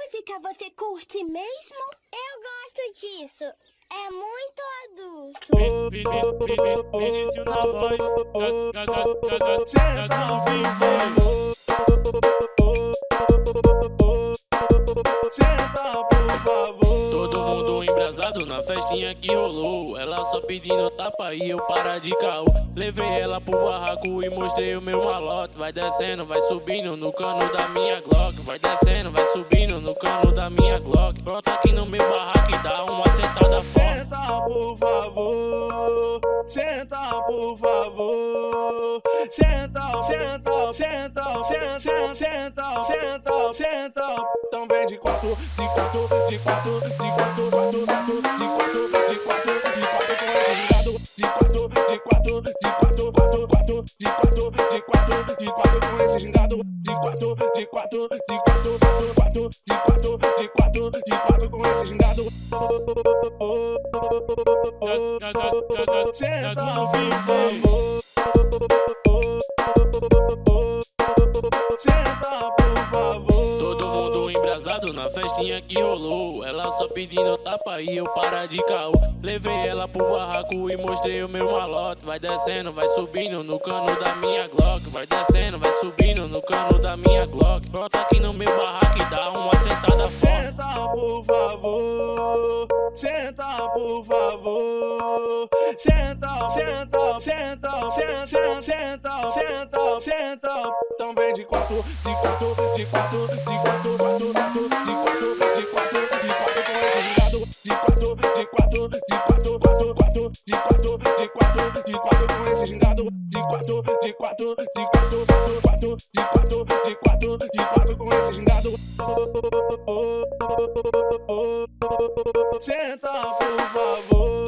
música você curte mesmo? Eu gosto disso. É muito adulto. Vinícius na voz. Senta ao vivo. Senta, por favor. Embrasado na festinha que rolou. Ela só pedindo tapa e eu para de caô. Levei ela pro barraco e mostrei o meu malote. Vai descendo, vai subindo no cano da minha Glock. Vai descendo, vai subindo no cano da minha Glock. Brota aqui no meu barraco e dá uma sentada forte. Senta, por favor. Senta, por favor. Senta, senta, senta, senta, senta, senta, senta. De quatro, de quatro, de quatro, de quatro, quatro, quatro, de quatro, de quatro, de quatro. De quatro, de quatro, de quatro, quatro, quatro, de quatro, de quatro, de quatro com esse gingado. De quatro, de quatro, de quatro, quatro, quatro, de quatro, de quatro, de quatro com esse gingado. Senta, por que rolou. Ela só pedindo tapa e eu para de caô. Levei ela pro barraco e mostrei o meu malote. Vai descendo, vai subindo no cano da minha Glock. Vai descendo, vai subindo no cano da minha Glock. Brota aqui no meu barraco e dá uma sentada forte. Senta, por favor. Senta, por favor. Senta, senta, senta, senta, senta, senta, senta. Também de quatro, de quatro, de quatro, de quatro, quatro, de quatro, quatro, quatro, de quatro, de quatro, de quatro com esse gingado. De quatro, de quatro, de quatro, quatro, quatro, de quatro, de quatro, de quatro com esse gingado. Senta, por favor.